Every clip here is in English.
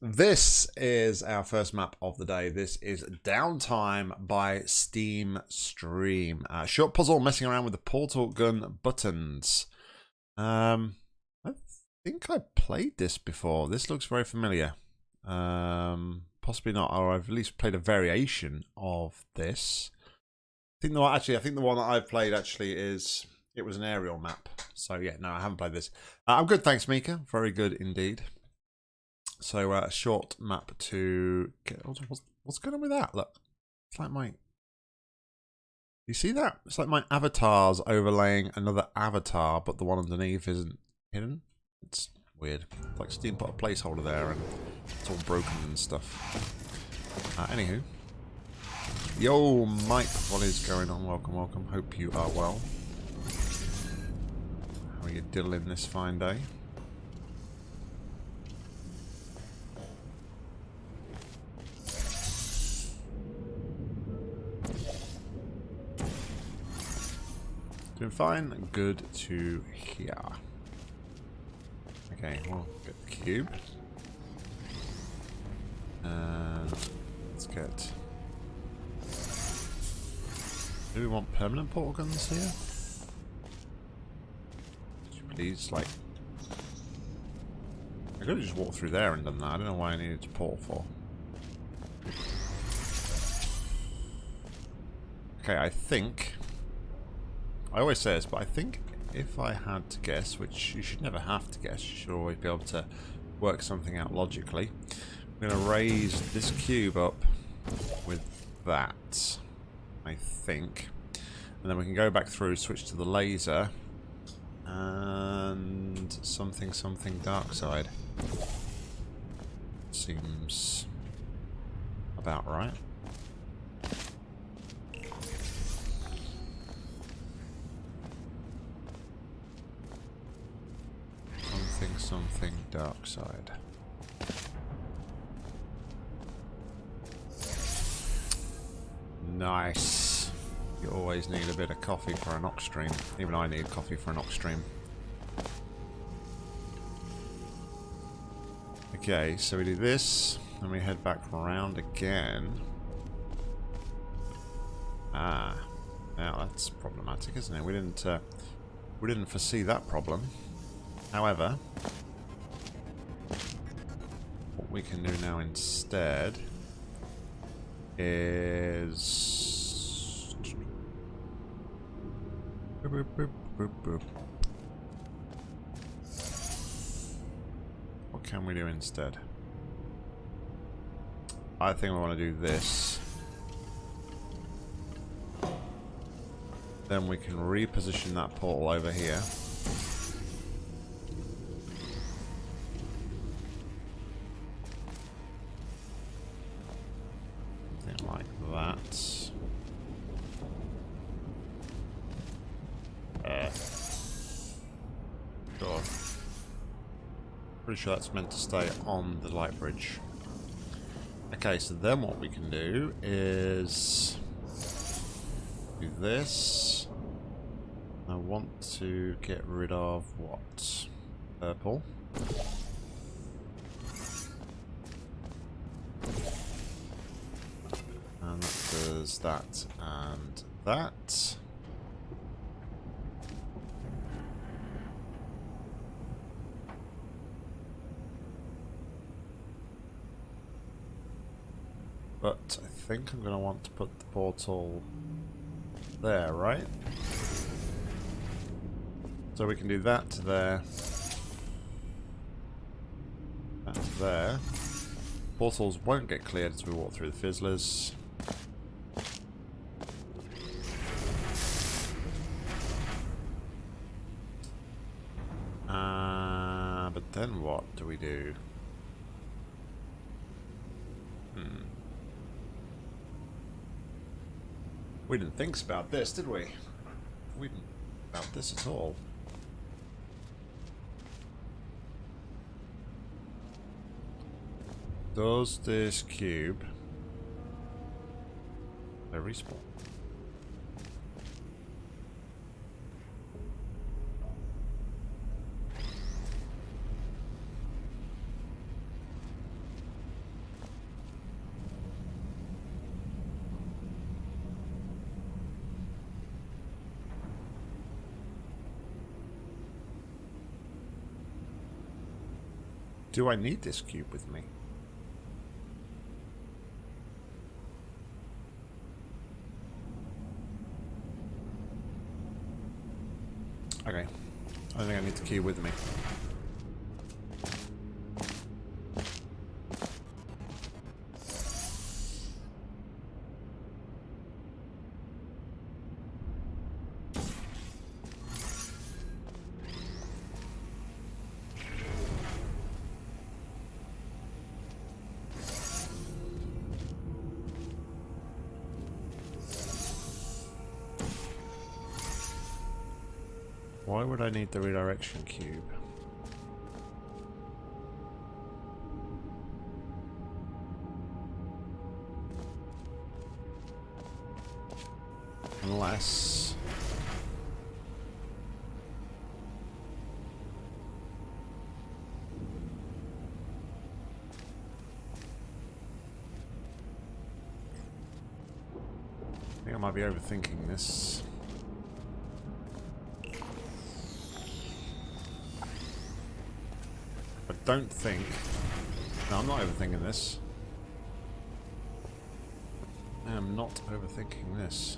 This is our first map of the day. This is Downtime by Steam Stream. Uh, short puzzle messing around with the portal gun buttons. Um, I think I played this before. This looks very familiar. Um, possibly not, or I've at least played a variation of this. I think the one, actually, I think the one that I've played actually is it was an aerial map. So yeah, no, I haven't played this. Uh, I'm good, thanks, Mika. Very good indeed. So uh, a short map to get. What's, what's going on with that? Look, it's like my. You see that? It's like my avatar's overlaying another avatar, but the one underneath isn't hidden. It's weird. It's like Steam put a placeholder there, and it's all broken and stuff. Uh, anywho, yo, Mike, what is going on? Welcome, welcome. Hope you are well. How are you diddling this fine day? Doing fine. Good to hear. Okay, we'll get the cube. And let's get... Do we want permanent portal guns here? Please, like... I could have just walked through there and done that. I don't know why I needed to portal for. Okay, I think I always say this, but I think if I had to guess, which you should never have to guess, you should always be able to work something out logically. I'm going to raise this cube up with that, I think. And then we can go back through, switch to the laser, and something, something dark side. Seems about right. Something, dark side. Nice. You always need a bit of coffee for an ox stream. Even I need coffee for an ox stream. Okay, so we do this, and we head back around again. Ah, now that's problematic, isn't it? We didn't, uh, we didn't foresee that problem. However, what we can do now instead is... Boop, boop, boop, what can we do instead? I think we want to do this. Then we can reposition that portal over here. Pretty sure that's meant to stay on the light bridge. Okay, so then what we can do is do this. I want to get rid of what? Purple. And that does that and that. But I think I'm going to want to put the portal there, right? So we can do that to there. That to there. Portals won't get cleared as we walk through the fizzlers. Uh, but then what do we do? We didn't think about this, did we? We didn't about this at all. Does this cube... Very small. Do I need this cube with me? Okay. I think I need the cube with me. Need the redirection cube? Unless... I think I might be overthinking this. I don't think... No, I'm not overthinking this. I am not overthinking this.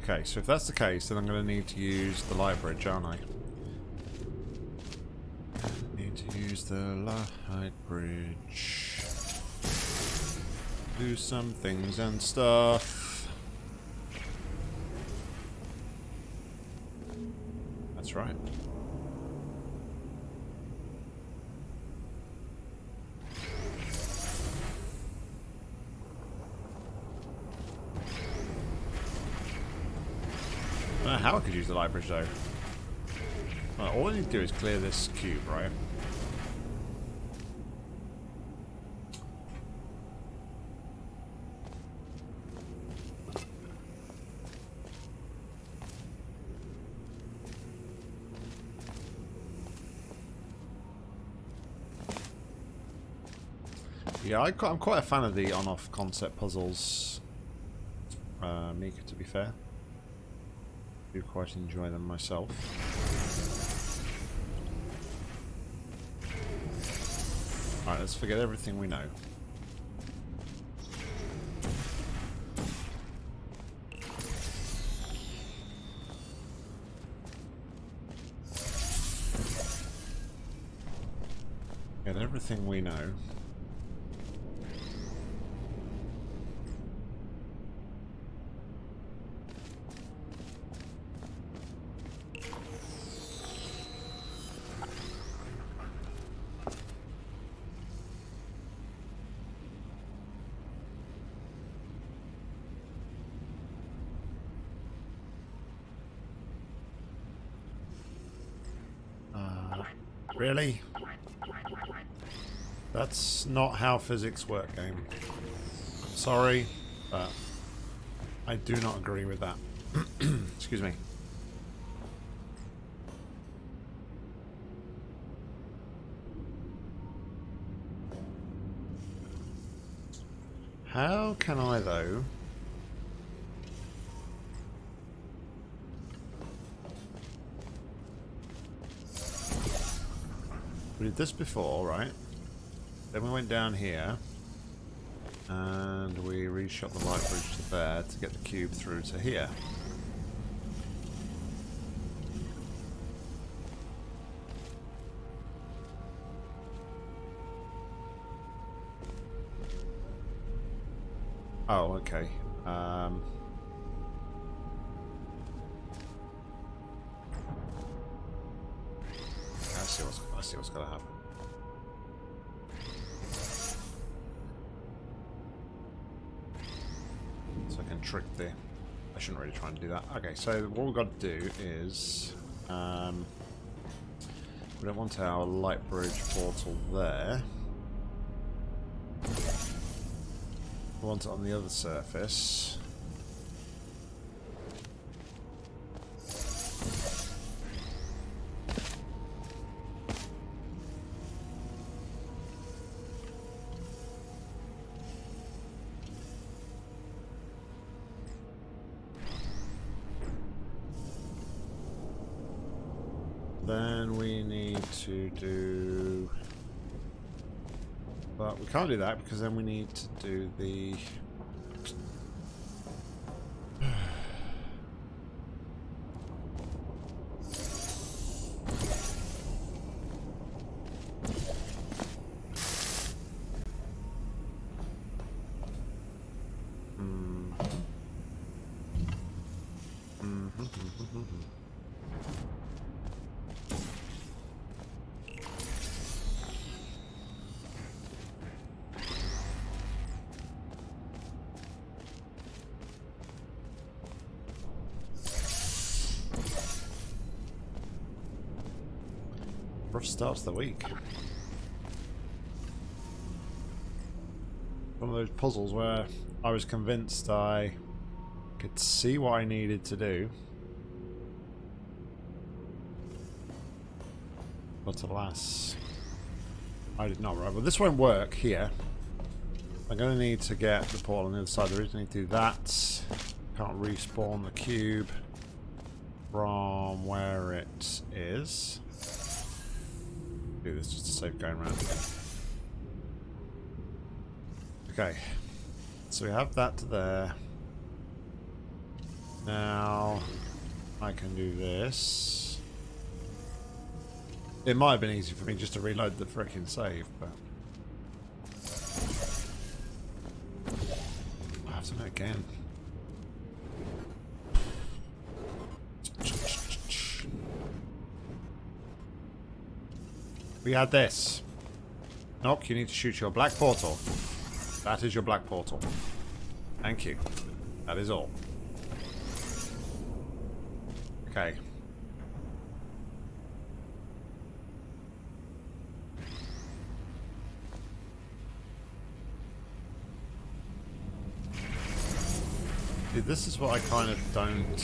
Okay, so if that's the case, then I'm going to need to use the light bridge, aren't I? Need to use the light bridge. Do some things and stuff. That's right. I don't know how I could use the light bridge though. All I need to do is clear this cube, right? Yeah, I, am quite a fan of the on-off concept puzzles, uh, Mika, to be fair. I do quite enjoy them myself. Alright, let's forget everything we know. Get everything we know. Uh, really? That's not how physics work, game. Sorry, but I do not agree with that. Excuse me. How can I, though... We did this before, right? Then we went down here. And we reshot the light bridge to there to get the cube through to here. Oh, okay. Um... I can the. I shouldn't really try and do that. Okay, so what we've got to do is um, we don't want our light bridge portal there. We want it on the other surface. Can't do that because then we need to do the... Rough start to the week. One of those puzzles where I was convinced I could see what I needed to do. But alas, I did not. Right, well this won't work here. I'm going to need to get the portal on the other side. There is need to do that. Can't respawn the cube from where it is. Do this just to save going around. Okay, so we have that there. Now, I can do this. It might have been easy for me just to reload the frickin' save, but... I have to do it again. We had this. Nock, you need to shoot your black portal. That is your black portal. Thank you. That is all. Okay. See, this is what I kind of don't...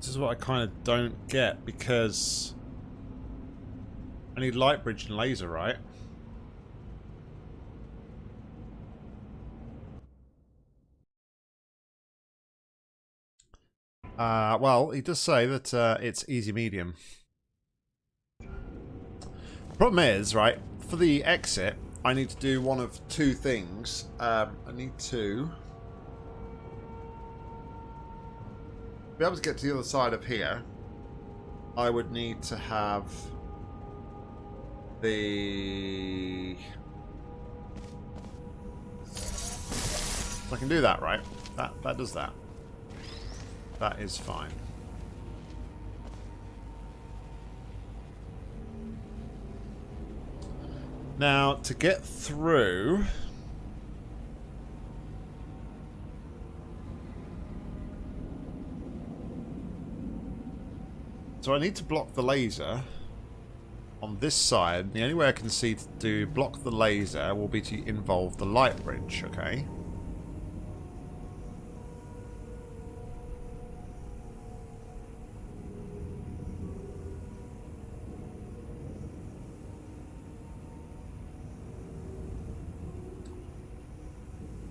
This is what I kind of don't get, because... I need light bridge and laser, right? Uh, well, he does say that uh, it's easy medium. Problem is, right, for the exit, I need to do one of two things. Um, I need to be able to get to the other side of here. I would need to have the... I can do that, right? That, that does that. That is fine. Now, to get through... So I need to block the laser on this side. The only way I can see to do block the laser will be to involve the light bridge, okay?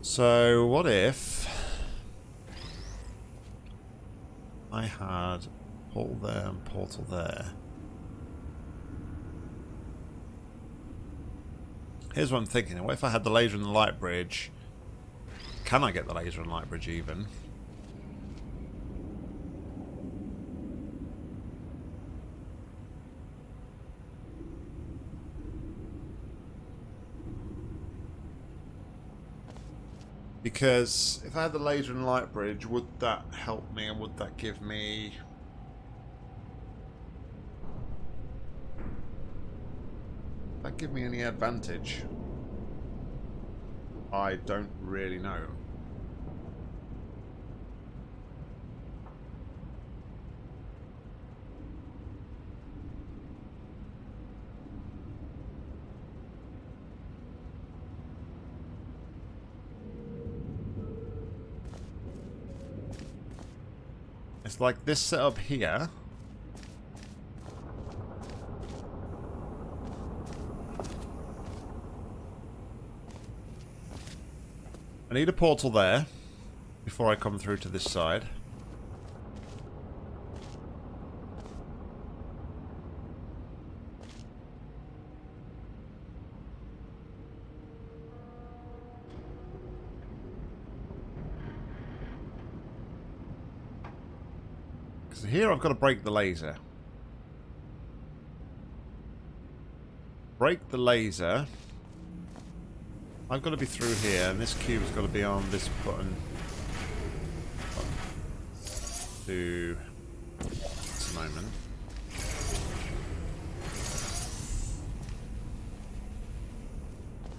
So, what if I had portal there and portal there? Here's what I'm thinking. What if I had the laser and the light bridge? Can I get the laser and light bridge even? Because if I had the laser and light bridge, would that help me and would that give me... give me any advantage? I don't really know. It's like this setup here. I need a portal there before I come through to this side. Because here I've got to break the laser. Break the laser. I've got to be through here, and this cube's got to be on this button. To this moment.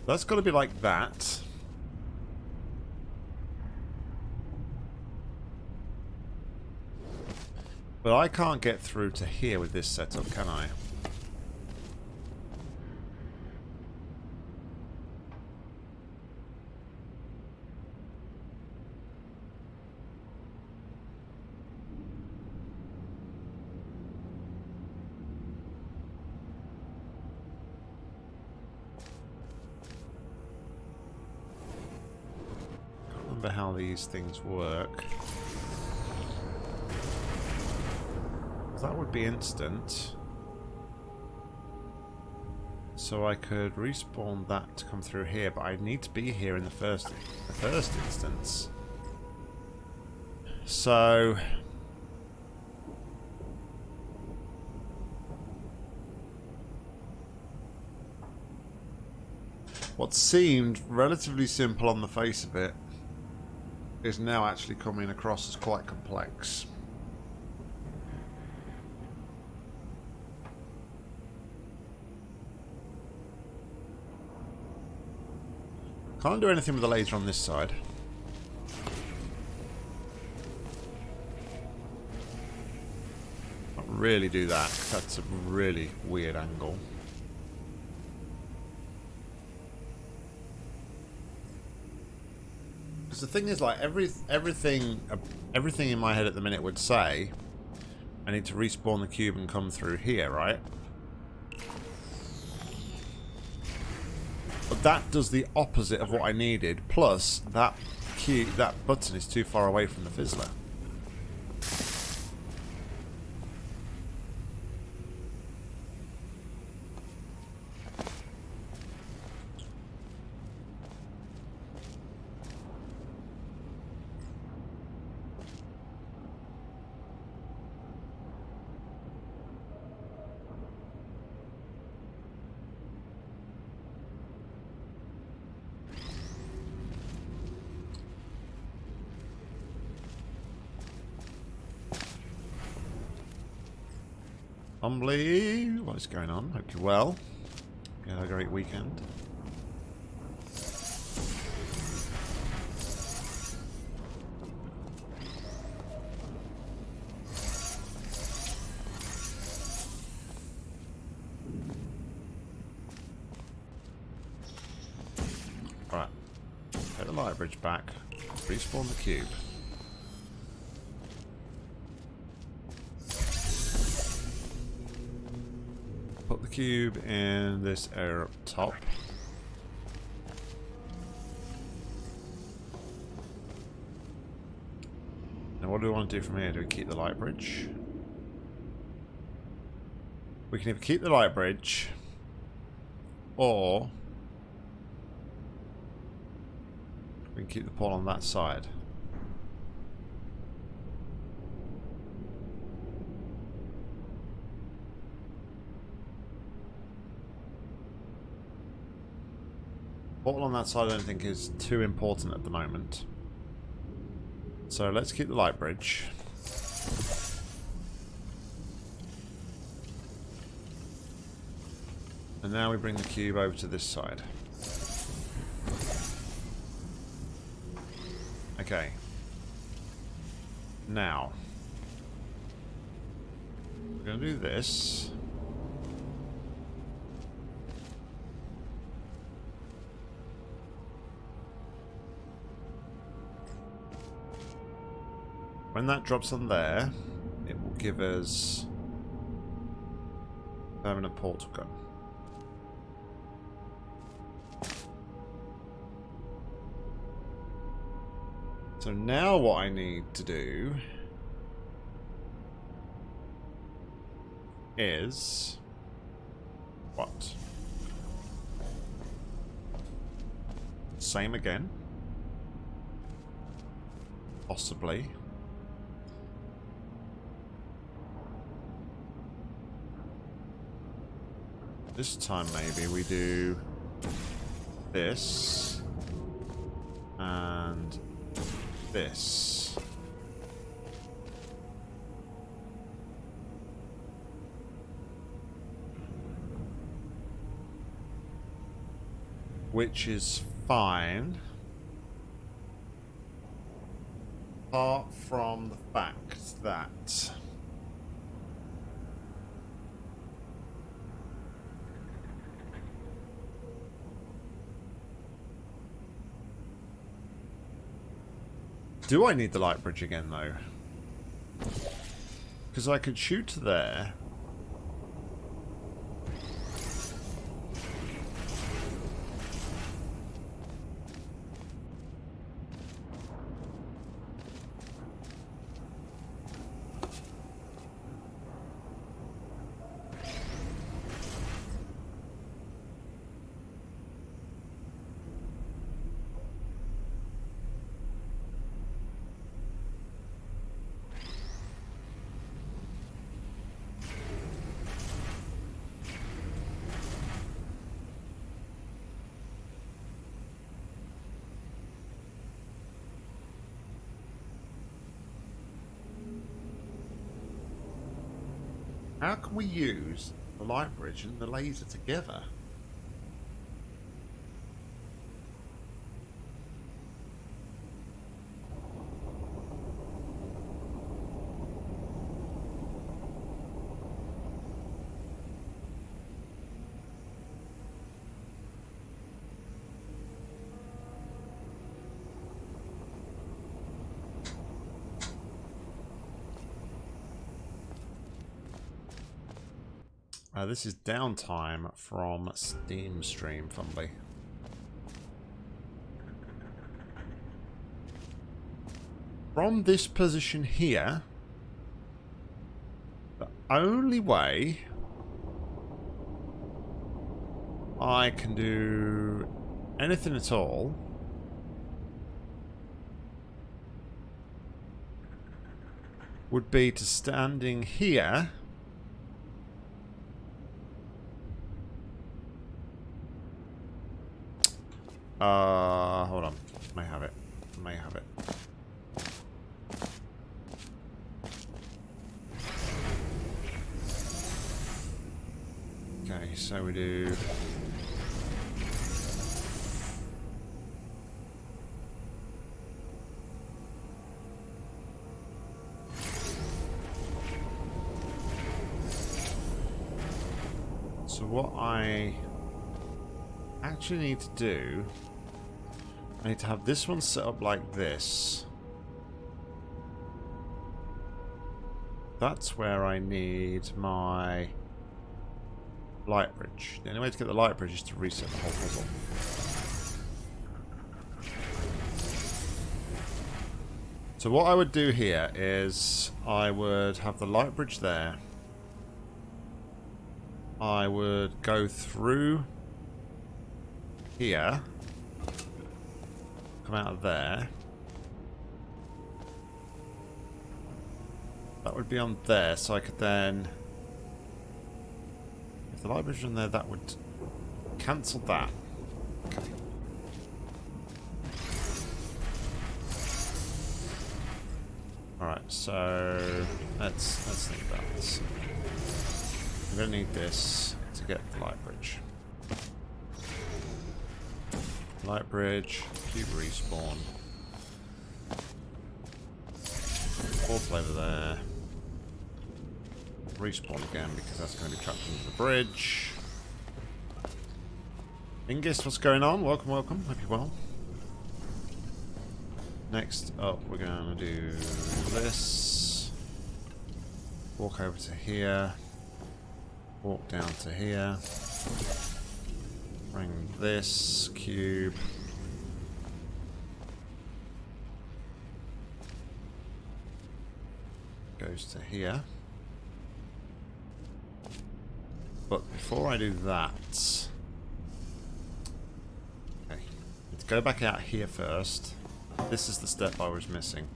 That's got to be like that. But I can't get through to here with this setup, can I? remember how these things work. That would be instant. So I could respawn that to come through here, but I need to be here in the first the first instance. So what seemed relatively simple on the face of it is now actually coming across as quite complex. Can't do anything with the laser on this side. Can't really do that. That's a really weird angle. Because the thing is, like every everything, uh, everything in my head at the minute would say, I need to respawn the cube and come through here, right? But that does the opposite of what I needed. Plus, that key, that button is too far away from the fizzler. Humbly, what is going on? Hope you're well. You had a great weekend. Right. Take the light bridge back. Respawn the cube. Cube and this area up top. Now what do we want to do from here? Do we keep the light bridge? We can either keep the light bridge or we can keep the pole on that side. Portal on that side I don't think is too important at the moment. So let's keep the light bridge. And now we bring the cube over to this side. Okay. Now. We're going to do this. When that drops on there, it will give us permanent portal gun. So now what I need to do is what? Same again. Possibly. This time maybe we do this and this. Which is fine. Apart from the fact that Do I need the light bridge again, though? Because I could shoot there. How can we use the light bridge and the laser together? Uh, this is downtime from Steam Stream, Fumbly. From this position here, the only way I can do anything at all would be to standing here Uh, hold on. May have it. May have it. Okay, so we do... So what I actually need to do I need to have this one set up like this. That's where I need my light bridge. The only way to get the light bridge is to reset the whole puzzle. So what I would do here is I would have the light bridge there. I would go through here come out of there. That would be on there, so I could then... If the light library's on there, that would cancel that. Alright, so let's let's think about this. I'm gonna need this to get the light bridge. Light bridge, cube respawn. Fourth over there. Respawn again because that's going to be trapped under the bridge. Ingus, what's going on? Welcome, welcome. Hope you're well. Next up, we're going to do this. Walk over to here. Walk down to here. Bring this cube. Goes to here. But before I do that... Okay. Let's go back out here first. This is the step I was missing.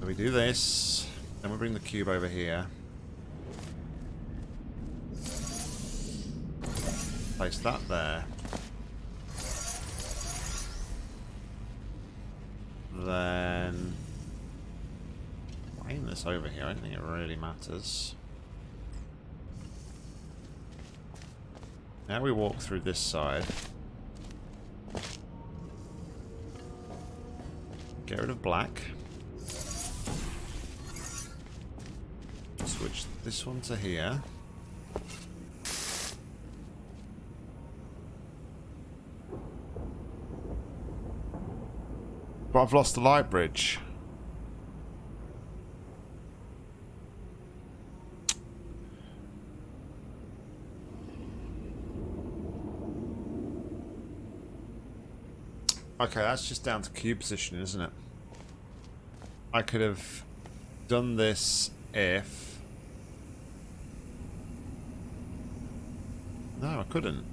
So we do this, then we bring the cube over here. Place that there. Then aim this over here. I don't think it really matters. Now we walk through this side. Get rid of black. Switch this one to here. But I've lost the light bridge. Okay, that's just down to cube position, isn't it? I could have done this if... No, I couldn't.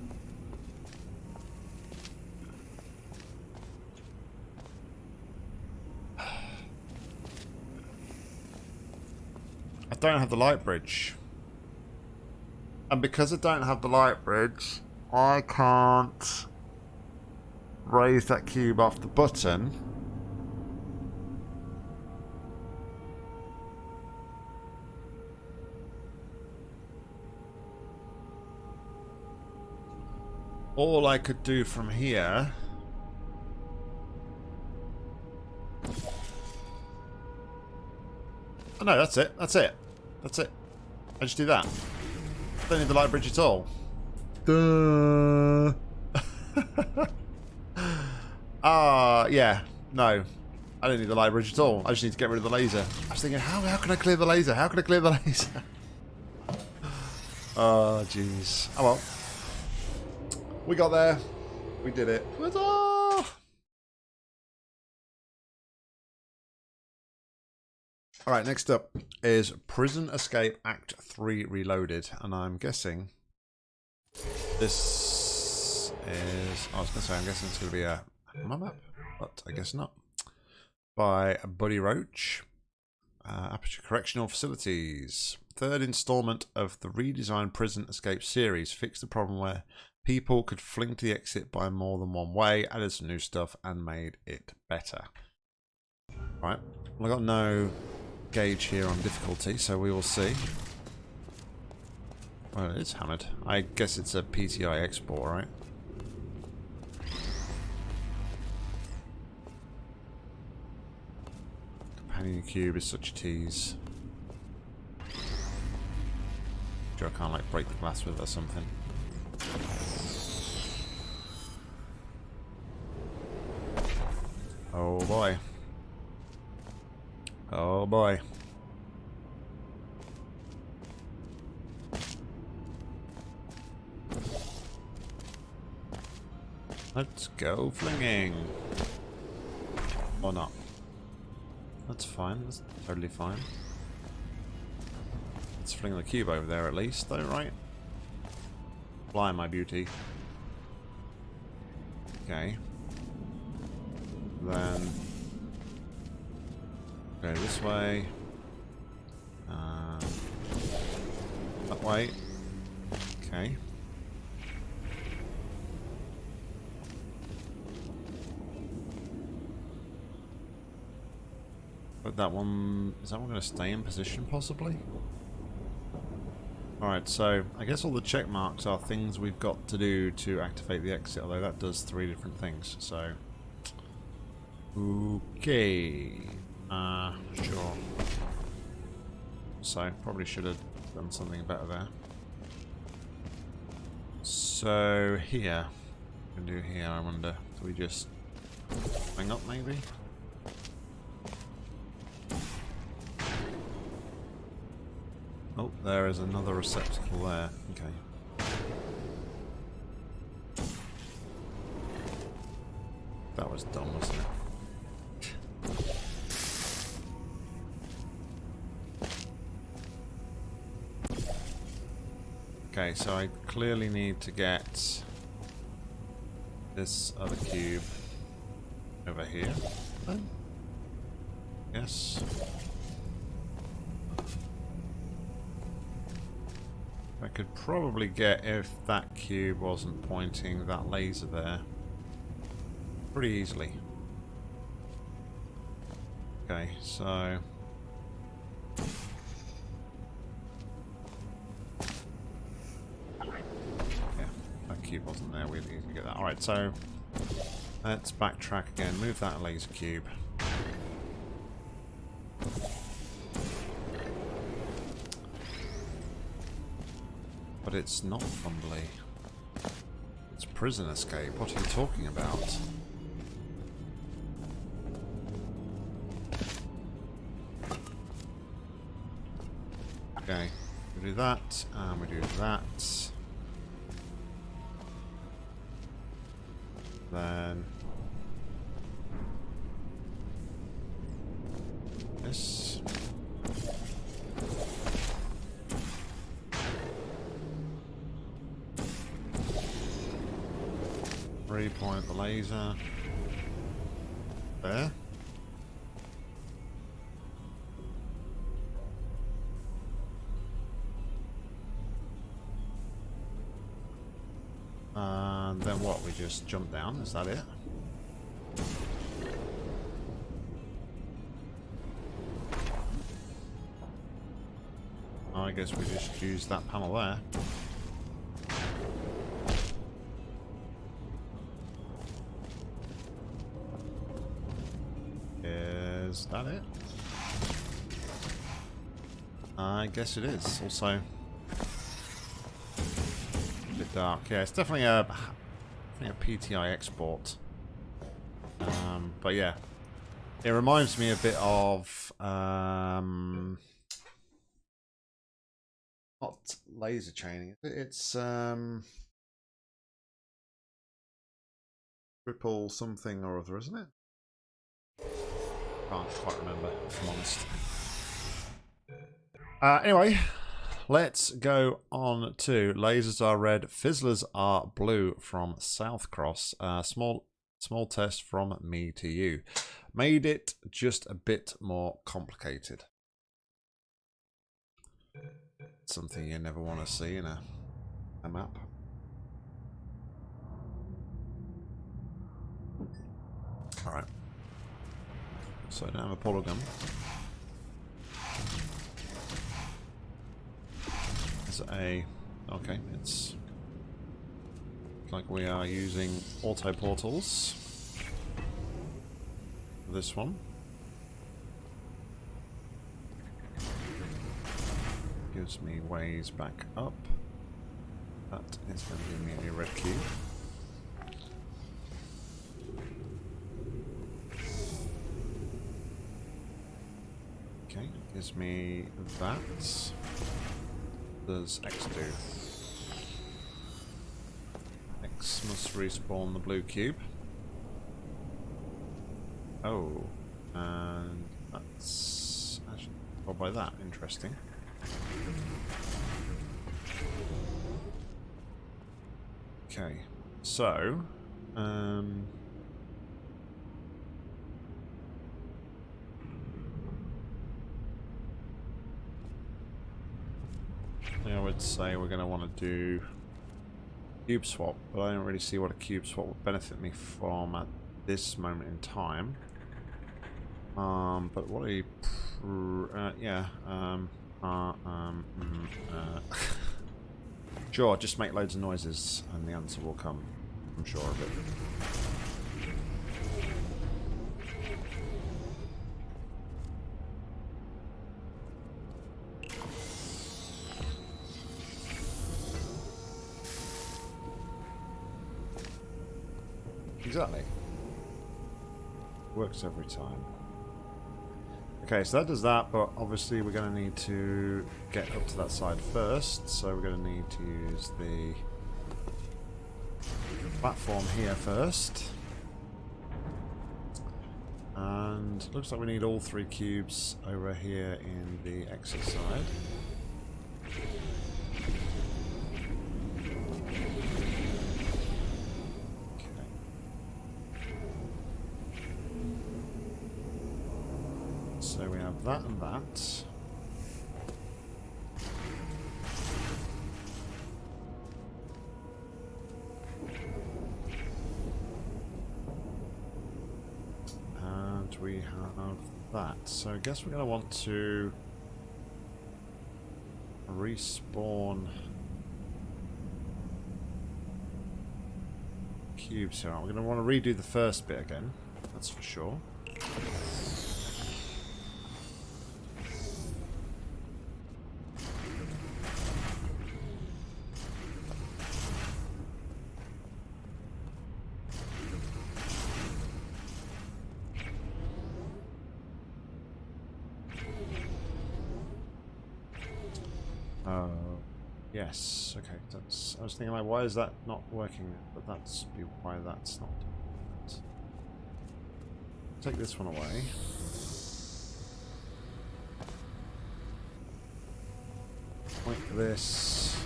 I don't have the light bridge. And because I don't have the light bridge, I can't raise that cube off the button. All I could do from here Oh no, that's it. That's it. That's it. I just do that. Don't need the light bridge at all. Duh. Ah, uh, yeah. No. I don't need the light bridge at all. I just need to get rid of the laser. I was thinking, how, how can I clear the laser? How can I clear the laser? oh, jeez. Oh, well. We got there. We did it. Alright, next up is Prison Escape Act 3 Reloaded. And I'm guessing this is... I was going to say, I'm guessing it's going to be a my map, but I guess not. By Buddy Roach. Uh, Aperture Correctional Facilities. Third installment of the redesigned Prison Escape series fixed the problem where people could fling to the exit by more than one way, added some new stuff, and made it better. Right, well, I got no gauge here on difficulty, so we will see. Well, it is hammered. I guess it's a PTI export, right? Companion cube is such a tease. Sure I can't like break the glass with it or something. Oh boy. Oh boy. Let's go flinging. Or not. That's fine. That's totally fine. Let's fling the cube over there at least, though, right? Fly, my beauty. Okay. Then go this way. Uh, that way. Okay. That one... Is that one going to stay in position, possibly? Alright, so I guess all the check marks are things we've got to do to activate the exit, although that does three different things, so... Okay... Uh, sure. So, probably should have done something better there. So, here. What can do here, I wonder? Do we just hang up, maybe? Oh, there is another receptacle there. Okay. That was dumb, wasn't it? Okay, so I clearly need to get this other cube over here. Yes. Could probably get if that cube wasn't pointing that laser there. Pretty easily. Okay, so... Yeah, that cube wasn't there, we'd easily get that. Alright, so... Let's backtrack again, move that laser cube. But it's not Fumbly. It's prison escape. What are you talking about? Okay, we do that, and we do that. Then... This. There. And uh, uh, then what? We just jump down? Is that it? I guess we just use that panel there. Guess it is. Also, a bit dark. Yeah, it's definitely a, definitely a PTI export. Um, but yeah, it reminds me a bit of um, not laser chaining. It's um, ripple something or other, isn't it? Can't quite remember, if I'm honest. Uh, anyway, let's go on to lasers are red, fizzlers are blue from Southcross. Uh, small, small test from me to you. Made it just a bit more complicated. Something you never want to see in a, a map. Alright. So I don't have a polygon. A... Okay, it's... like we are using auto portals. This one. Gives me ways back up. That is going to give me a red cube. Okay, gives me that. Does X do? X must respawn the blue cube. Oh, and that's actually oh by that. Interesting. Okay, so um. I would say we're going to want to do cube swap, but I don't really see what a cube swap would benefit me from at this moment in time. Um, but what a uh, yeah, um, uh, um, mm, uh, sure, just make loads of noises and the answer will come. I'm sure of it. Works every time. Okay, so that does that, but obviously we're going to need to get up to that side first, so we're going to need to use the platform here first. And looks like we need all three cubes over here in the exit side. So we have that and that. Of that. So I guess we're going to want to respawn cubes here. We're going to want to redo the first bit again, that's for sure. Yes, okay, like, why is that not working? But that's why that's not doing Take this one away. Like this.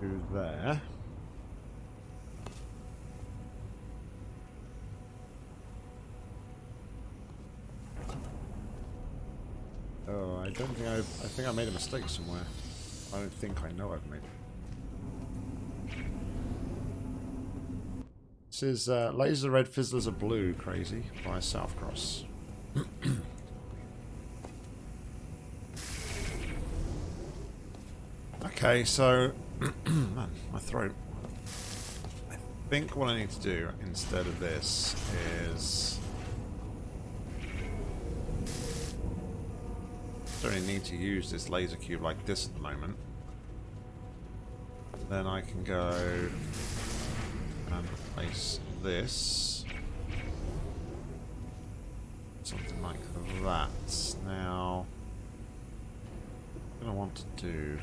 To there. Oh, I don't think I... I think I made a mistake somewhere. I don't think I know I've made it. This is uh, Laser Red Fizzlers are Blue, Crazy, by Southcross. okay, so... man, my throat. I think what I need to do instead of this is... don't need to use this laser cube like this at the moment. Then I can go and place this. Something like that. Now, what I want to do...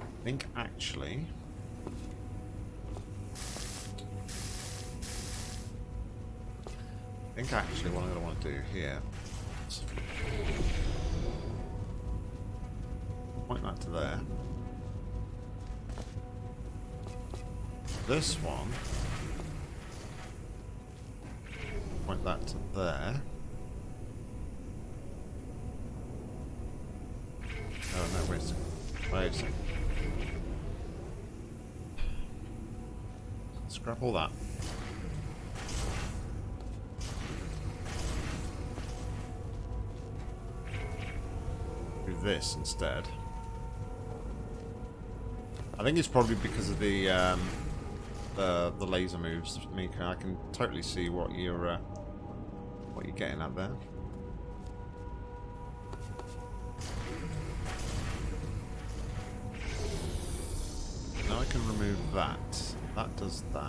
I think actually... do here point that to there. This one point that to there. Oh no, wait a second. Wait a second. Scrap all that. This instead. I think it's probably because of the um, the the laser moves, Mika. I can totally see what you're uh, what you're getting at there. Now I can remove that. That does that.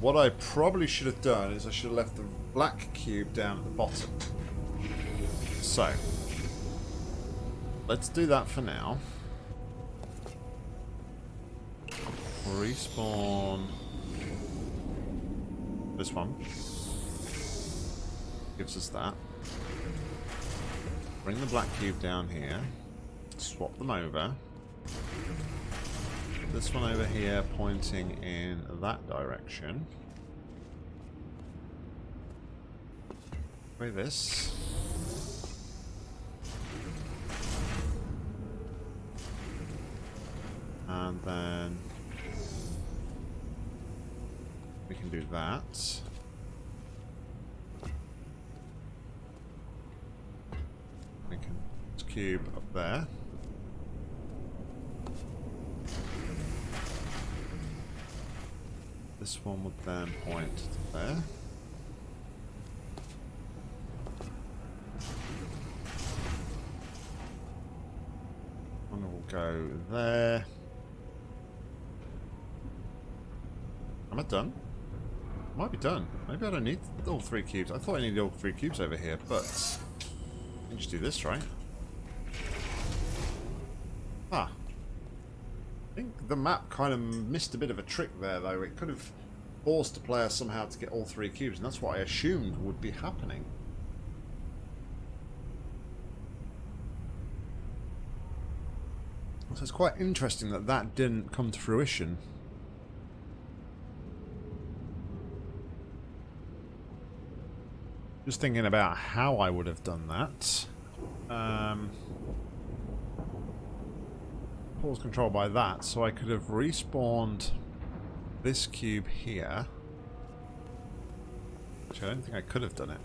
What I probably should have done is I should have left the black cube down at the bottom. So, let's do that for now. Respawn this one. Gives us that. Bring the black cube down here. Swap them over. This one over here pointing in that direction. Try this. And then we can do that. We can cube up there. This one would then point to there. One will go there. Am I done? Might be done. Maybe I don't need all three cubes. I thought I needed all three cubes over here, but I can just do this, right? Ah, I think the map kind of missed a bit of a trick there, though. It could have forced the player somehow to get all three cubes, and that's what I assumed would be happening. So it's quite interesting that that didn't come to fruition. Just thinking about how I would have done that. Um... portal's controlled by that, so I could have respawned this cube here. Which I don't think I could have done it.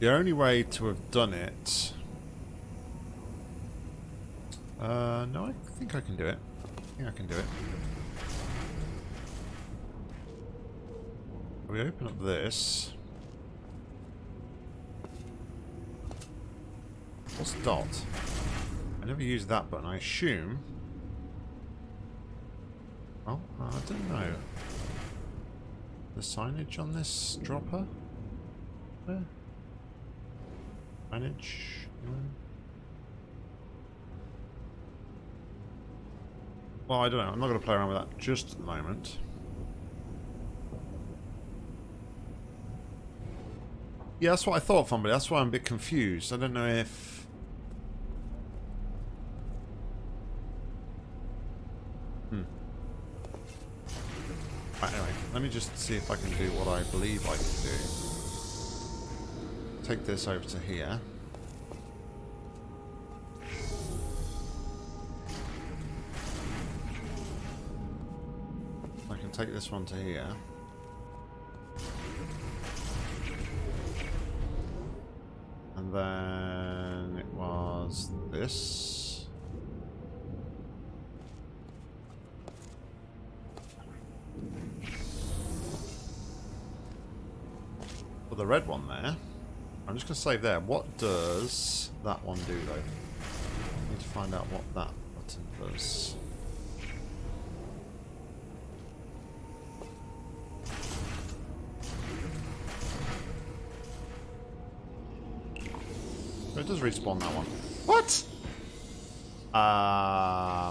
The only way to have done it... Uh, no, I think I can do it. I think I can do it. We open up this. What's dot? I never used that button. I assume... Oh, I don't know. The signage on this dropper? Where? Signage? Well, I don't know. I'm not going to play around with that just at the moment. Yeah, that's what I thought, Fumbly. That's why I'm a bit confused. I don't know if... Anyway, let me just see if I can do what I believe I can do. Take this over to here. I can take this one to here. And then it was this. The red one there. I'm just going to save there. What does that one do, though? I need to find out what that button does. it does respawn that one. What?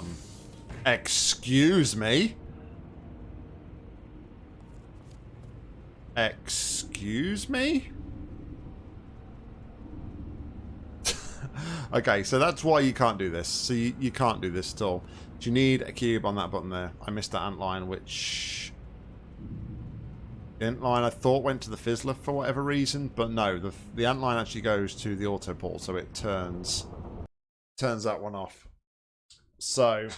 Um... Excuse me? Excuse me? okay, so that's why you can't do this. So you, you can't do this at all. Do You need a cube on that button there. I missed that ant line, which... Ant line I thought went to the fizzler for whatever reason, but no, the, the ant line actually goes to the auto so it turns turns that one off. So,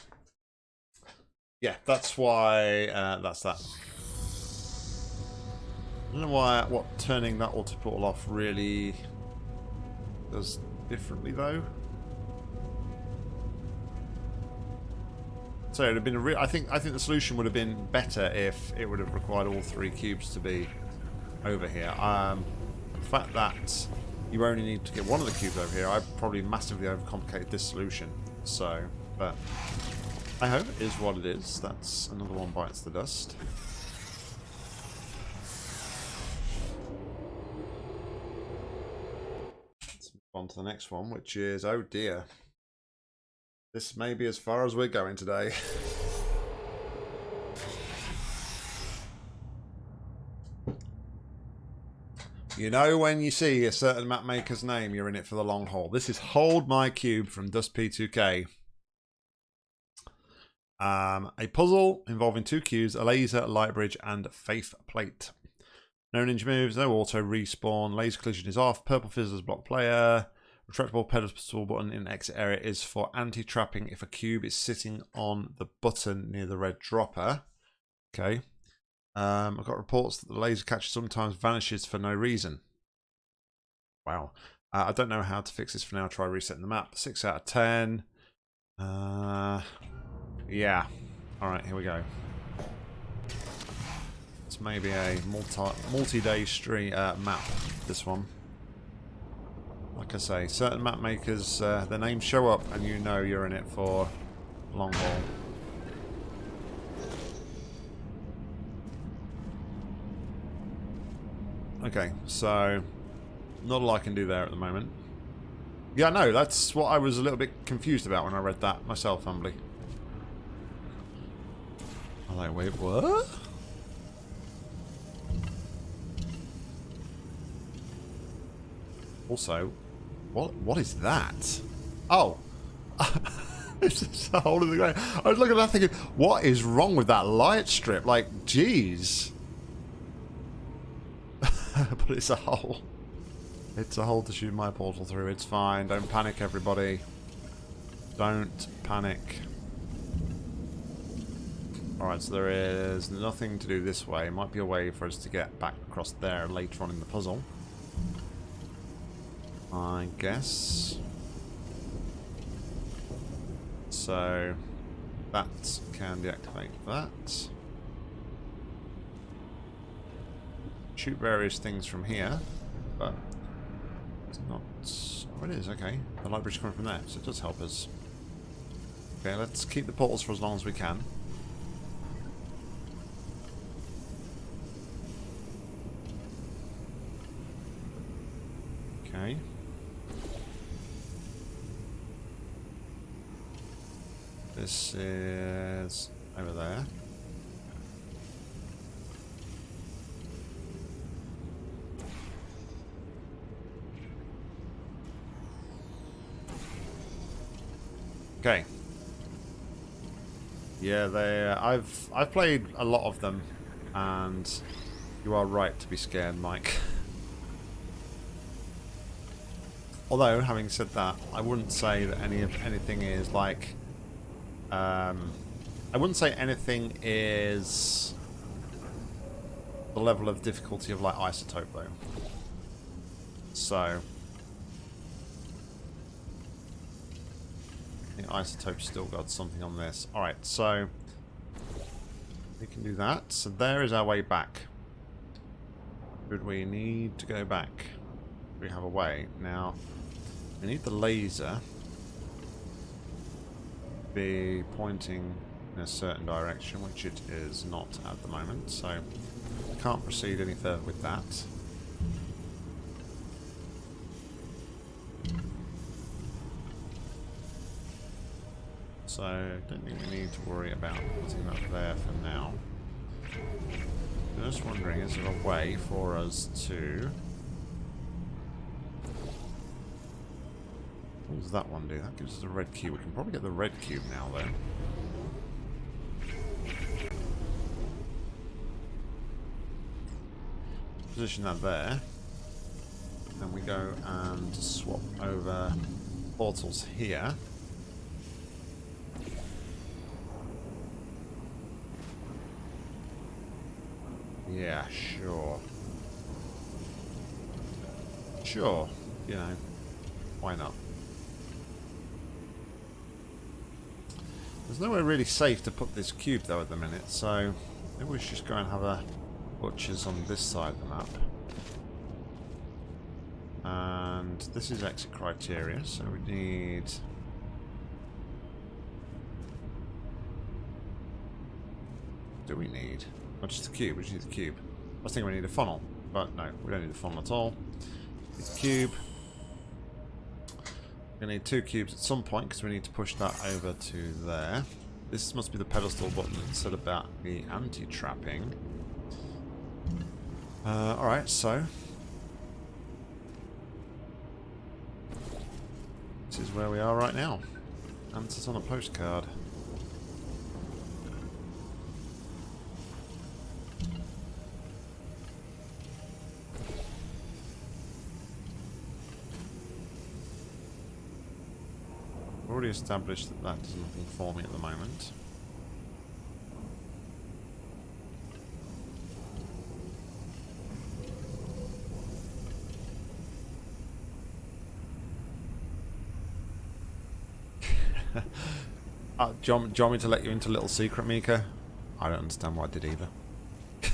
yeah, that's why uh, that's that. I don't know why what turning that auto portal off really does differently though. So it'd have been a real. I think I think the solution would have been better if it would have required all three cubes to be over here. Um, the fact that you only need to get one of the cubes over here, I probably massively overcomplicated this solution. So, but I hope it is what it is. That's another one bites the dust. On to the next one, which is, oh dear. This may be as far as we're going today. You know when you see a certain map maker's name, you're in it for the long haul. This is Hold My Cube from Dust P2K. Um, a puzzle involving two cubes, a laser, light bridge, and faith plate. No ninja moves, no auto respawn, laser collision is off, purple fizzles block player, retractable pedestal button in exit area is for anti-trapping if a cube is sitting on the button near the red dropper. Okay. Um, I've got reports that the laser catcher sometimes vanishes for no reason. Wow. Uh, I don't know how to fix this for now. Try resetting the map. 6 out of 10. Uh, yeah. Alright, here we go maybe a multi multi-day stream uh, map. This one. Like I say, certain map makers, uh, their names show up, and you know you're in it for long haul. Okay, so not a lot I can do there at the moment. Yeah, no, that's what I was a little bit confused about when I read that myself, Fumbly. I'm like, wait, what? Also, what what is that? Oh. it's just a hole in the ground. I was looking at that thinking, what is wrong with that light strip? Like, jeez. but it's a hole. It's a hole to shoot my portal through. It's fine. Don't panic, everybody. Don't panic. Alright, so there is nothing to do this way. Might be a way for us to get back across there later on in the puzzle. I guess. So, that can deactivate that. Shoot various things from here, but it's not... Oh, it is, okay. The library's coming from there, so it does help us. Okay, let's keep the portals for as long as we can. Okay. This is over there. Okay. Yeah, they. Uh, I've I've played a lot of them, and you are right to be scared, Mike. Although, having said that, I wouldn't say that any of anything is like. Um, I wouldn't say anything is the level of difficulty of like isotope though. So, I think isotope still got something on this. All right, so we can do that. So there is our way back. Would we need to go back? We have a way now. We need the laser be pointing in a certain direction, which it is not at the moment, so I can't proceed any further with that. So, don't think we need to worry about putting that there for now. Just wondering, is there a way for us to Does that one do? That gives us a red cube. We can probably get the red cube now, though. Position that there. Then we go and swap over portals here. Yeah, sure. Sure, you know, why not? There's nowhere really safe to put this cube though at the minute, so maybe we should just go and have a butcher's on this side of the map. And this is exit criteria, so we need... Do we need? Not just the cube, we just need the cube. I was thinking we need a funnel, but no, we don't need a funnel at all. It's the cube. To need two cubes at some point because we need to push that over to there. This must be the pedestal button that said about the anti-trapping. Uh, Alright, so... This is where we are right now. Answers on a postcard. Already established that that does nothing for me at the moment. uh, do, you want, do you want me to let you into a little secret, Mika? I don't understand why I did either.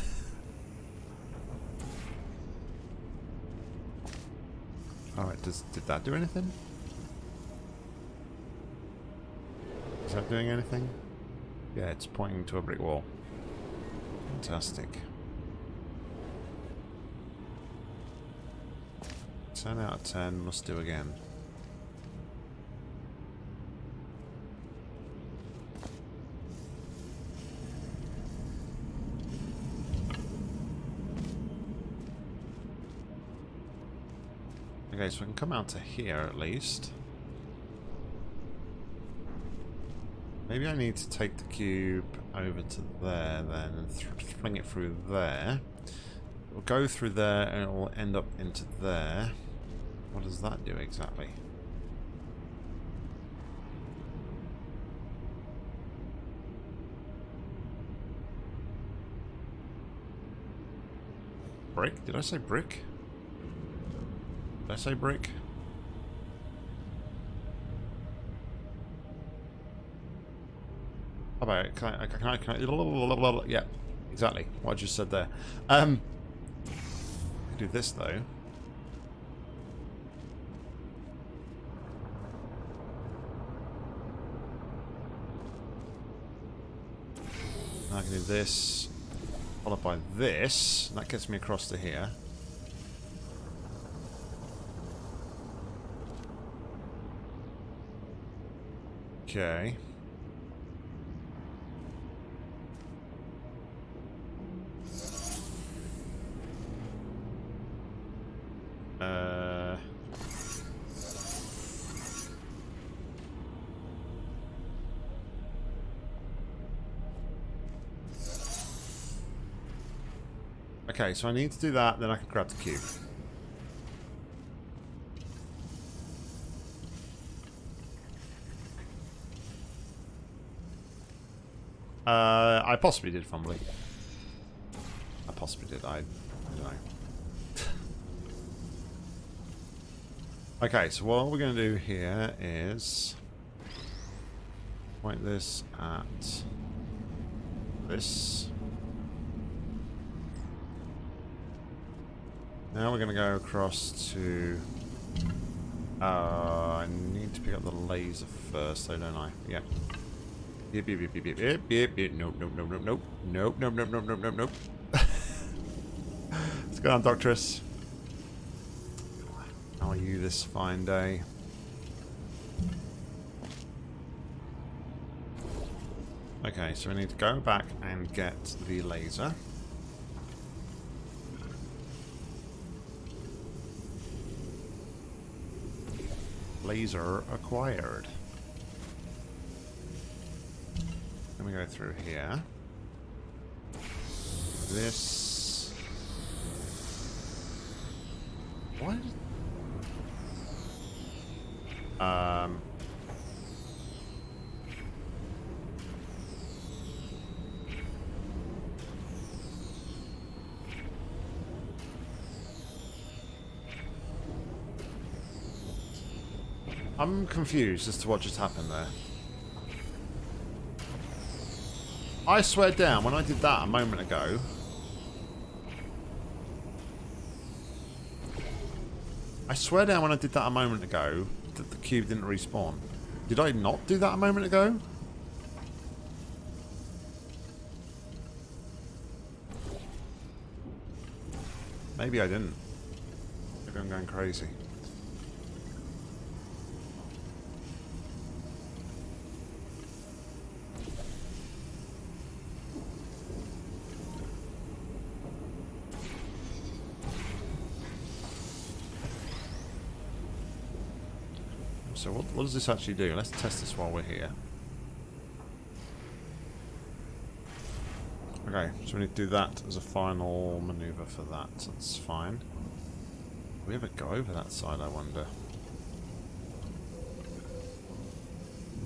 Alright, does did that do anything? That doing anything? Yeah, it's pointing to a brick wall. Fantastic. 10 out of 10, must do again. Okay, so we can come out to here at least. Maybe I need to take the cube over to there then and fling it through there. It'll go through there and it'll end up into there. What does that do exactly? Brick? Did I say brick? Did I say brick? Can I, can I, can I, yeah, exactly what I just said there. Um, do this though. I can do this, followed by this. That gets me across to here. Okay. So I need to do that, then I can grab the cube. Uh, I possibly did Fumbly. I possibly did. I, I don't know. okay, so what we're going to do here is point this at this. Now we're going to go across to... Uh, I need to pick up the laser first, though, don't I? Yeah. Yep, yep, yep, yep, yep, yep, yep. Nope, nope, nope, nope, nope. Nope, nope, nope, nope, nope, nope, nope. What's going on, Doctress? How are you this fine day? Okay, so we need to go back and get the laser. Laser acquired. Let me go through here. This... What? Um... I'm confused as to what just happened there. I swear down, when I did that a moment ago... I swear down when I did that a moment ago that the cube didn't respawn. Did I not do that a moment ago? Maybe I didn't. Maybe I'm going crazy. So what, what does this actually do? Let's test this while we're here. Okay, so we need to do that as a final maneuver for that. That's fine. Will we ever go over that side, I wonder?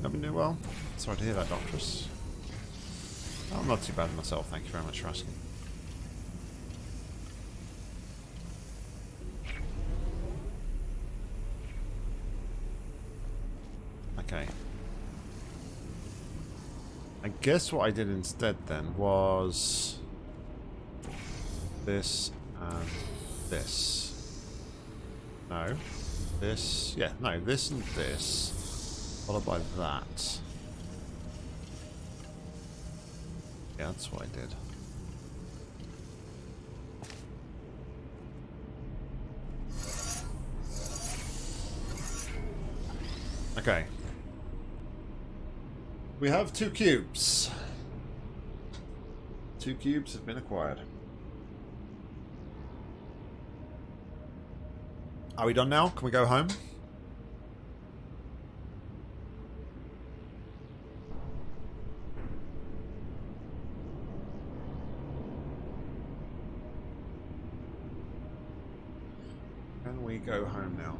Never knew well. Sorry to hear that, Doctress. I'm not too bad myself, thank you very much for asking. Okay. I guess what I did instead then was this and this. No. This. Yeah, no, this and this. Followed by that. Yeah, that's what I did. Okay. We have two cubes. Two cubes have been acquired. Are we done now? Can we go home? Can we go home now?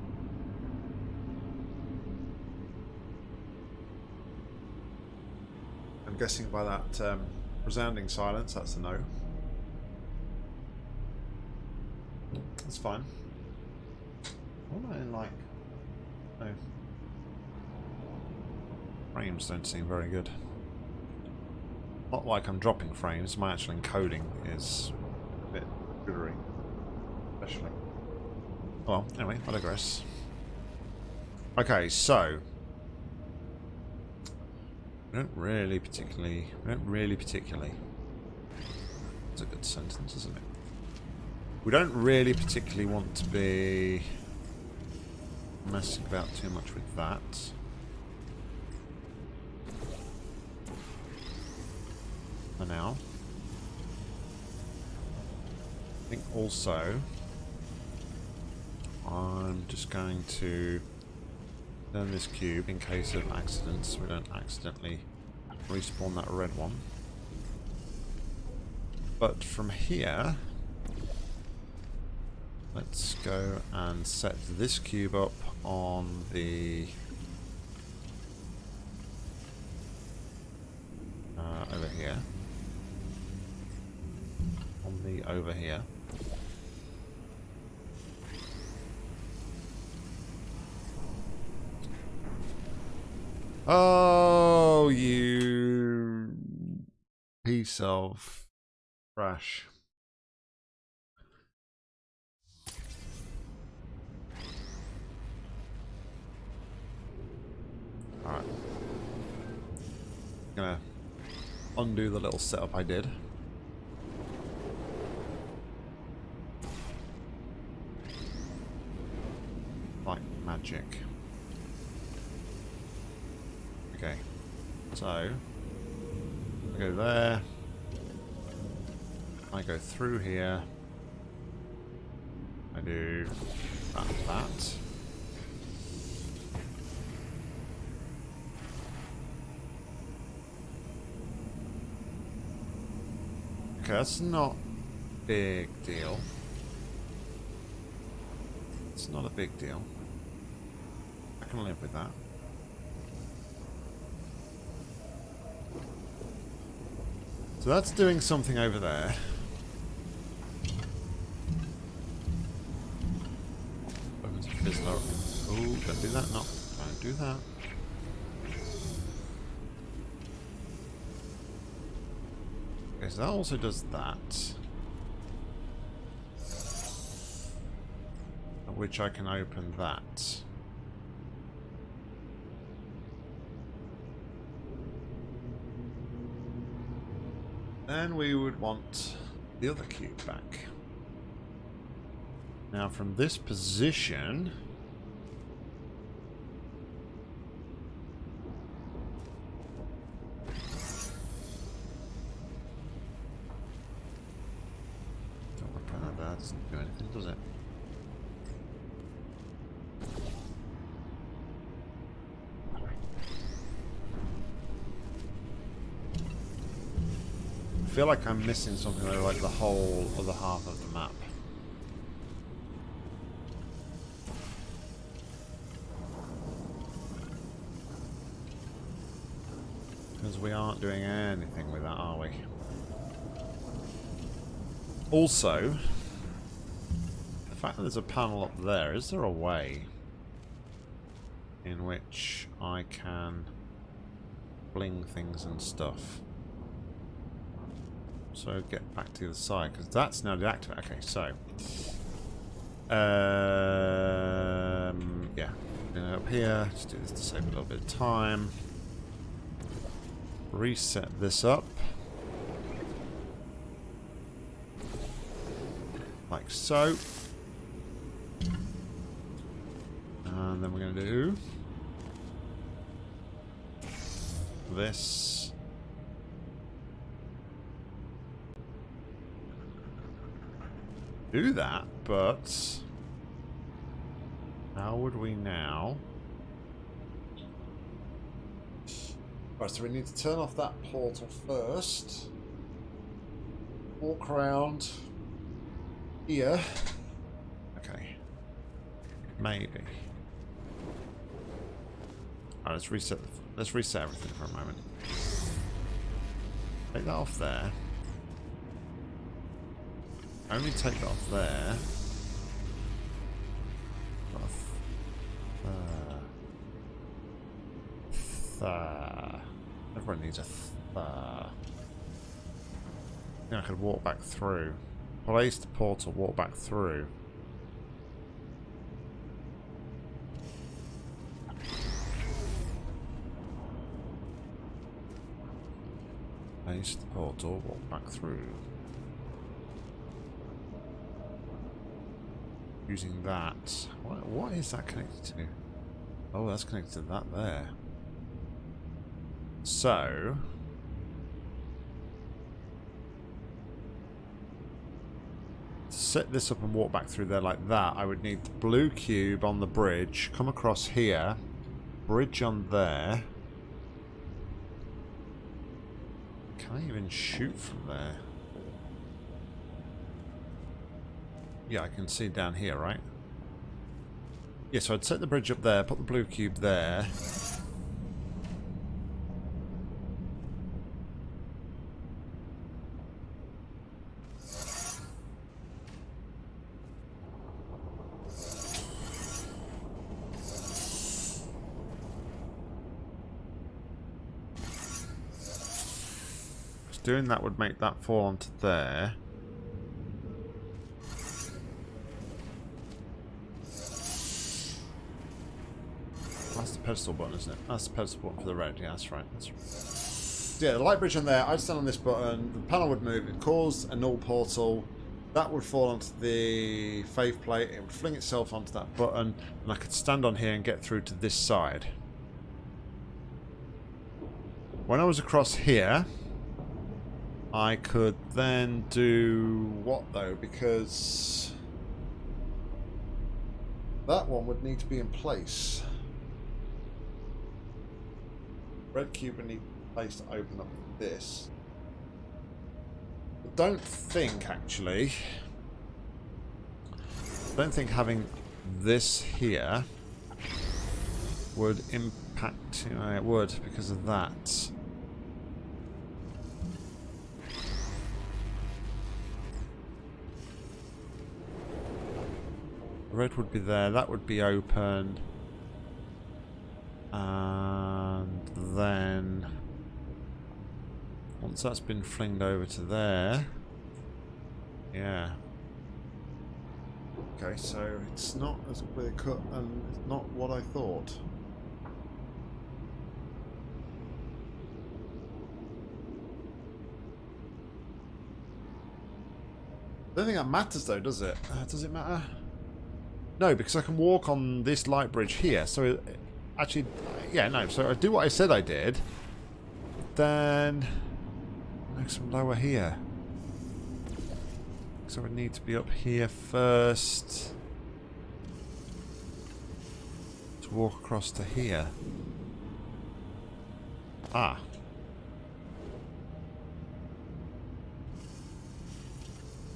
I'm guessing by that um, resounding silence, that's a no. that's fine. What am I in like? No. Frames don't seem very good. Not like I'm dropping frames, my actual encoding is a bit jittery. Especially. Well, anyway, I digress. Okay, so don't really particularly don't really particularly that's a good sentence, isn't it? We don't really particularly want to be messing about too much with that. For now. I think also I'm just going to turn this cube in case of accidents we don't accidentally respawn that red one. But from here let's go and set this cube up on the uh, over here on the over here Oh, you piece of trash. Alright. Gonna undo the little setup I did. Like magic. Okay. So, I go there. I go through here. I do that, that. Okay, that's not big deal. It's not a big deal. I can live with that. So that's doing something over there. Oh, don't do that. No, don't do that. Okay, so that also does that. At which I can open that. Then we would want the other cube back. Now from this position... Don't work on that, that doesn't do anything, does it? Feel like I'm missing something though, like the whole other half of the map. Because we aren't doing anything with that, are we? Also, the fact that there's a panel up there, is there a way in which I can bling things and stuff? So get back to the other side, because that's now deactivated. Okay, so... Um, yeah. up here, just do this to save a little bit of time. Reset this up. Like so. And then we're going to do... This. Do that, but how would we now? Right, so we need to turn off that portal first. Walk around here. Okay. Maybe. Alright, let's reset the, let's reset everything for a moment. Take that off there. Only take off there. Off there. Everyone needs a there. Now I could walk back through. Place the portal, walk back through. Place the portal, walk back through. Using that. What, what is that connected to? Oh, that's connected to that there. So... To set this up and walk back through there like that, I would need the blue cube on the bridge, come across here, bridge on there. Can I even shoot from there? Yeah, I can see down here, right? Yeah, so I'd set the bridge up there, put the blue cube there. doing that would make that fall onto there. Pedestal button, isn't it? That's the pedestal button for the red. Yeah, that's right. That's right. Yeah, the light bridge on there, I'd stand on this button, the panel would move, it caused a null portal, that would fall onto the faith plate, it would fling itself onto that button, and I could stand on here and get through to this side. When I was across here, I could then do what though? Because that one would need to be in place. Red cube would need place to open up this. I don't think actually. I don't think having this here would impact. You know, it would because of that. Red would be there, that would be open. And then... Once that's been flinged over to there... Yeah. Okay, so it's not as clear cut and it's not what I thought. I don't think that matters though, does it? Uh, does it matter? No, because I can walk on this light bridge here. So, actually, yeah, no. So I do what I said I did. Then, make some lower here. So I need to be up here first. To walk across to here. Ah.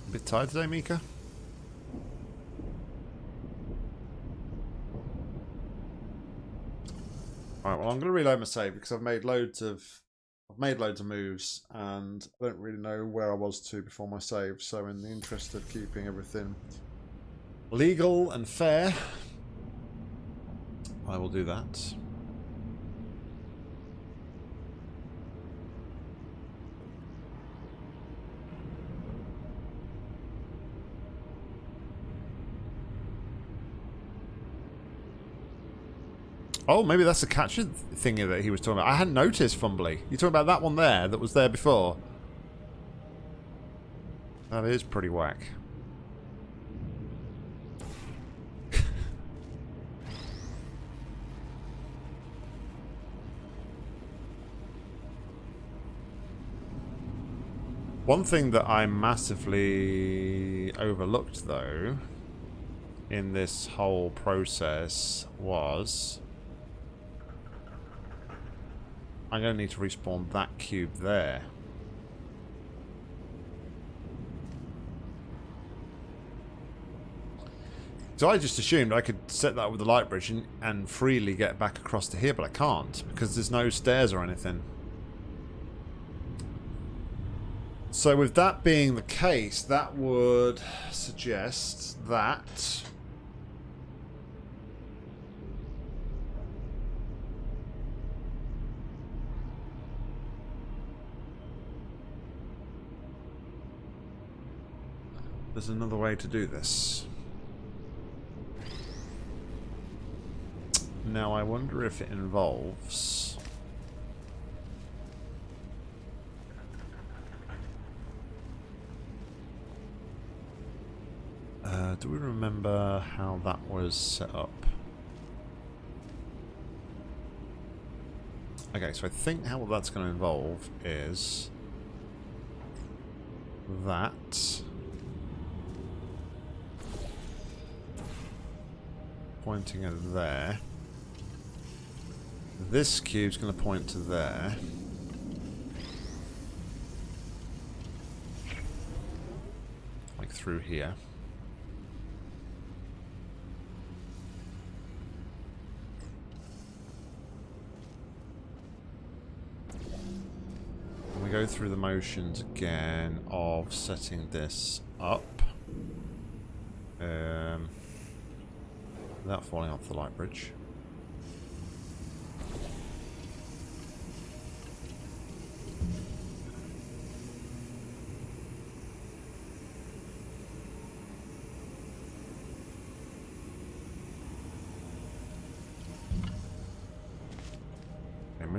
A bit tired today, Mika? Alright, well I'm going to reload my save because I've made loads of I've made loads of moves and I don't really know where I was to before my save. So in the interest of keeping everything legal and fair, I will do that. Oh, maybe that's the catcher thing that he was talking about. I hadn't noticed Fumbly. You talking about that one there that was there before? That is pretty whack. One thing that I massively overlooked, though, in this whole process was I'm going to need to respawn that cube there. So I just assumed I could set that with the light bridge and, and freely get back across to here, but I can't because there's no stairs or anything. So with that being the case, that would suggest that there's another way to do this. Now I wonder if it involves... Uh, do we remember how that was set up? Okay, so I think how that's going to involve is that pointing at there. This cube's going to point to there. Like through here. we go through the motions again of setting this up. Um, without falling off the light bridge.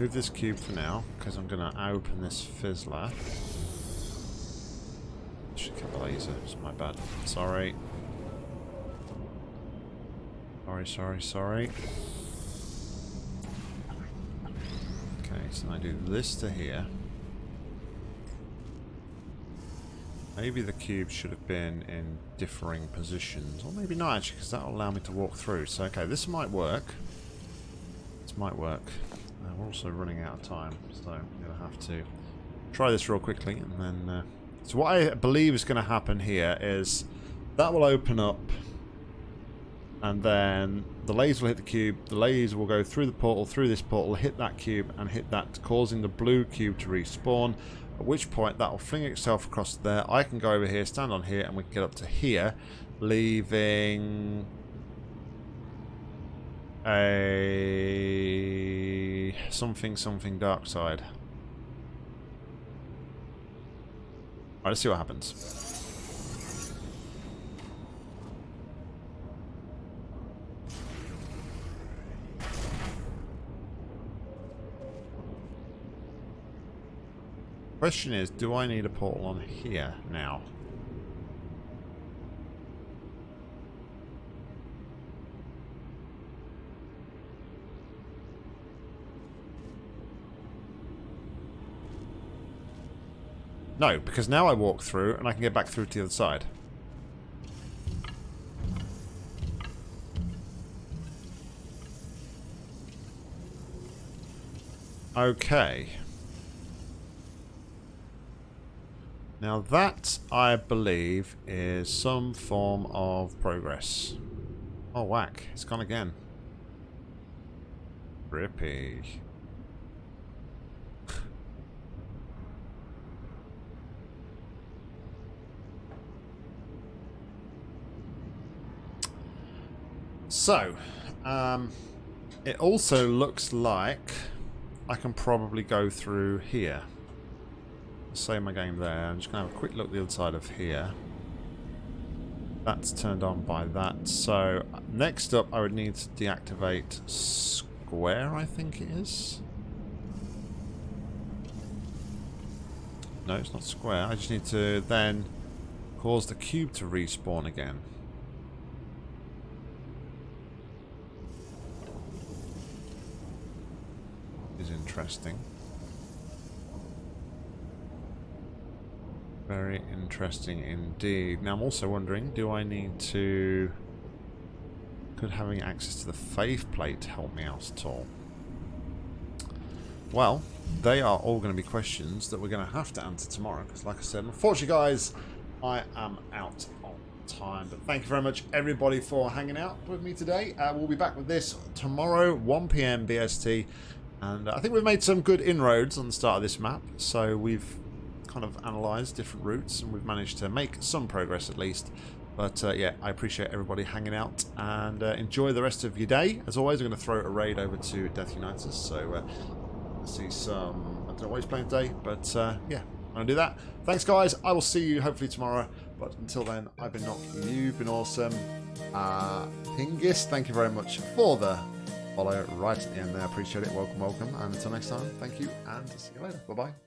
move this cube for now, because I'm going to open this fizzler. Should kill the laser, it's my bad. Sorry. Sorry, sorry, sorry. Okay, so I do this to here. Maybe the cube should have been in differing positions. Or maybe not actually, because that'll allow me to walk through. So, okay, this might work. This might work. Uh, we're also running out of time, so I'm going to have to try this real quickly. and then. Uh, so what I believe is going to happen here is that will open up and then the laser will hit the cube, the laser will go through the portal, through this portal, hit that cube and hit that, causing the blue cube to respawn, at which point that will fling itself across there. I can go over here, stand on here, and we can get up to here, leaving a something something dark side. Alright, let's see what happens. Question is, do I need a portal on here now? No, because now I walk through and I can get back through to the other side. Okay. Now that, I believe, is some form of progress. Oh, whack. It's gone again. Rippy. So, um, it also looks like I can probably go through here. Save my game there. I'm just going to have a quick look at the other side of here. That's turned on by that. So, next up I would need to deactivate square, I think it is. No, it's not square. I just need to then cause the cube to respawn again. is interesting. Very interesting indeed. Now I'm also wondering, do I need to... Could having access to the faith plate help me out at all? Well, they are all going to be questions that we're going to have to answer tomorrow. Because like I said, unfortunately guys, I am out of time. But thank you very much everybody for hanging out with me today. Uh, we'll be back with this tomorrow, 1pm BST. And I think we've made some good inroads on the start of this map. So we've kind of analysed different routes and we've managed to make some progress at least. But uh, yeah, I appreciate everybody hanging out and uh, enjoy the rest of your day. As always, I'm going to throw a raid over to Death Unites. So uh, see some. I don't know what he's playing today, but uh, yeah, I'm going to do that. Thanks, guys. I will see you hopefully tomorrow. But until then, I've been Nock, you've been awesome. Uh, Pingis, thank you very much for the follow right at the end there. Appreciate it. Welcome, welcome. And until next time, thank you and see you later. Bye bye.